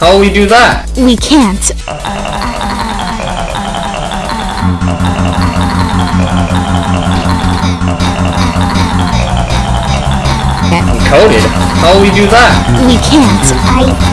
How will we do that? We can't. Coded? How will we do that? We can't. I.